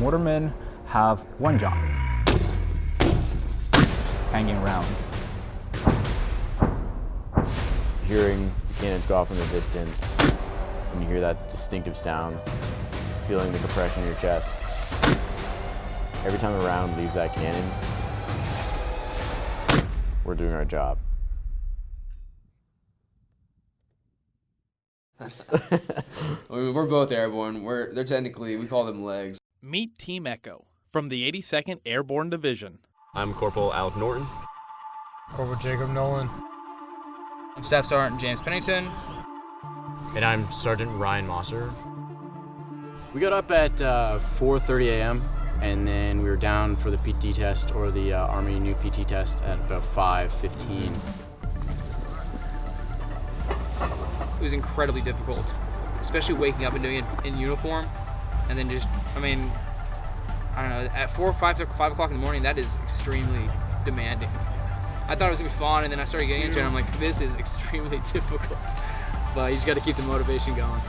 mortarmen have one job, hanging rounds. Hearing the cannons go off in the distance, and you hear that distinctive sound, feeling the compression in your chest. Every time a round leaves that cannon, we're doing our job. We're both airborne. We're they're technically we call them legs. Meet Team Echo from the 82nd Airborne Division. I'm Corporal Alec Norton. Corporal Jacob Nolan. I'm Staff Sergeant James Pennington. And I'm Sergeant Ryan Mosser. We got up at uh, 4:30 a.m. and then we were down for the PT test or the uh, Army new PT test at about 5:15. It was incredibly difficult, especially waking up and doing it in uniform, and then just, I mean, I don't know, at four or five five o'clock in the morning, that is extremely demanding. I thought it was gonna be fun, and then I started getting into it, and I'm like, this is extremely difficult. But you just gotta keep the motivation going.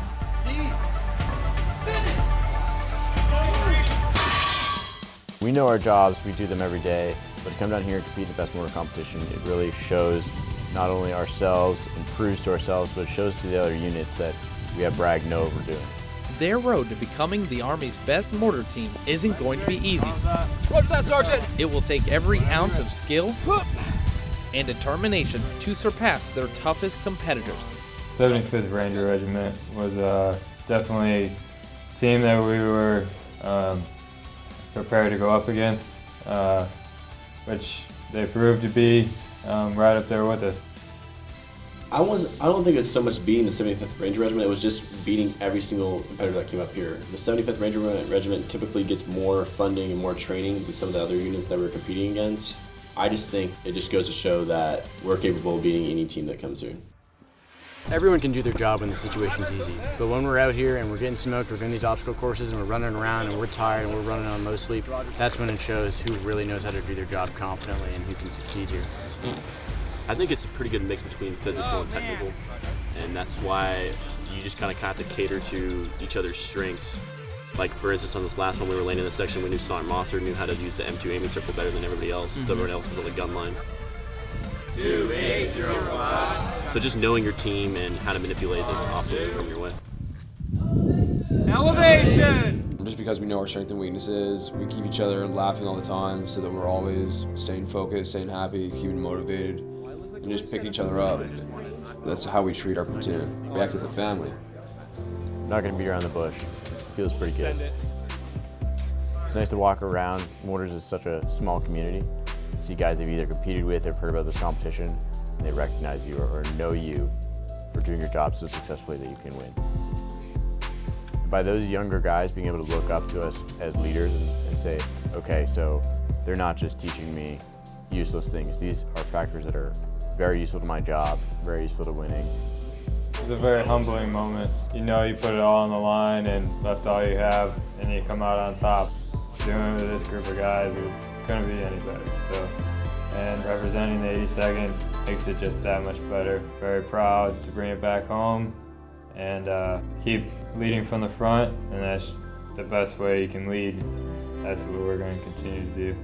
We know our jobs, we do them every day, but to come down here and compete in the best mortar competition, it really shows not only ourselves and proves to ourselves, but it shows to the other units that we at Bragg know what we're doing. Their road to becoming the Army's best mortar team isn't going to be easy. Watch that, Sergeant! It will take every ounce of skill and determination to surpass their toughest competitors. 75th Ranger Regiment was uh, definitely a team that we were um, prepared to go up against, uh, which they proved to be um, right up there with us. I was I don't think it's so much beating the 75th Ranger Regiment, it was just beating every single competitor that came up here. The 75th Ranger Regiment typically gets more funding and more training than some of the other units that we're competing against. I just think it just goes to show that we're capable of beating any team that comes here. Everyone can do their job when the situation's easy, but when we're out here and we're getting smoked, we're doing these obstacle courses and we're running around and we're tired and we're running on low sleep, that's when it shows who really knows how to do their job confidently and who can succeed here. I think it's a pretty good mix between physical and oh, technical, and that's why you just kind of have to cater to each other's strengths. Like for instance, on this last one, we were laying in the section. We knew Sergeant Mosser knew how to use the M2 aiming circle better than everybody else. So mm-hmm. everyone else was on the gun line. Two eight zero five. So just knowing your team and how to manipulate the obstacles that come your way. Elevation! Just because we know our strengths and weaknesses, we keep each other laughing all the time so that we're always staying focused, staying happy, keeping motivated, and just pick each other up. That's how we treat our platoon. Act as a family. Not gonna beat around the bush. Feels pretty good. It's nice to walk around. Mortars is such a small community. See guys they've either competed with or heard about this competition, and they recognize you or, or know you for doing your job so successfully that you can win. By those younger guys being able to look up to us as leaders and, and say, okay, so they're not just teaching me useless things. These are factors that are very useful to my job, very useful to winning. It was a very humbling moment. You know you put it all on the line and left all you have and you come out on top. Doing it with this group of guys, it couldn't be any better. So, And representing the 82nd makes it just that much better. Very proud to bring it back home and uh, keep leading from the front and that's the best way you can lead. That's what we're going to continue to do.